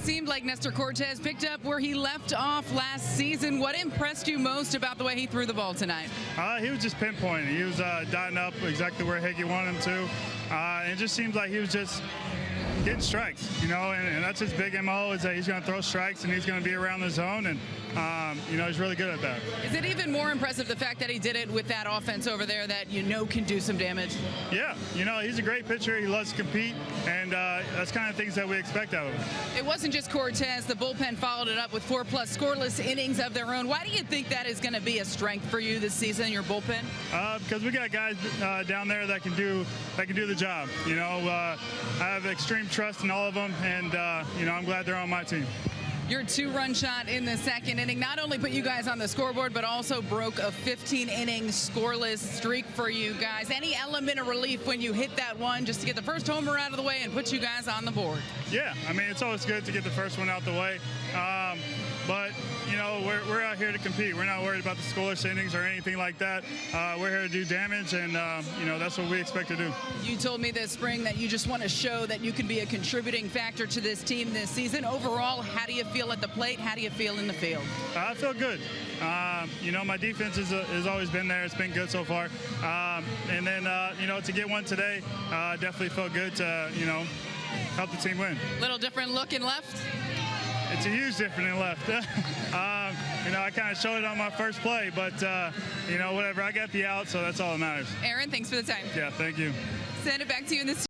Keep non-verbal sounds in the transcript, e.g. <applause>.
seemed like Nestor Cortes picked up where he left off last season. What impressed you most about the way he threw the ball tonight? Uh, he was just pinpointing. He was uh, dotting up exactly where Higgy wanted him to. Uh, it just seems like he was just getting strikes, you know, and, and that's his big MO is that he's going to throw strikes and he's going to be around the zone, and um, you know he's really good at that. Is it even more impressive the fact that he did it with that offense over there that you know can do some damage? Yeah, you know he's a great pitcher. He loves to compete, and uh, that's kind of things that we expect out of him. It wasn't just Cortes. The bullpen followed it up with four plus scoreless innings of their own. Why do you think that is going to be a strength for you this season, your bullpen? Uh, because we got guys uh, down there that can do that can do the job. You know, uh, I have extreme trust in all of them, and uh, you know I'm glad they're on my team. Your two-run shot in the second inning not only put you guys on the scoreboard, but also broke a 15-inning scoreless streak for you guys. Any element of relief when you hit that one just to get the first homer out of the way and put you guys on the board? Yeah, I mean it's always good to get the first one out the way. Um, but you know we're, we're out here to compete. We're not worried about the scoreless innings or anything like that. Uh, we're here to do damage, and uh, you know that's what we expect to do. You told me this spring that you just want to show that you can be a contributing factor to this team this season. Overall, how do you feel at the plate? How do you feel in the field? I feel good. Um, you know my defense is, uh, has always been there. It's been good so far. Um, and then uh, you know to get one today, uh, definitely felt good to you know help the team win. A Little different look in left. It's a huge difference in left. <laughs> um, you know, I kind of showed it on my first play, but uh, you know, whatever. I got the out, so that's all that matters. Aaron, thanks for the time. Yeah, thank you. Send it back to you in the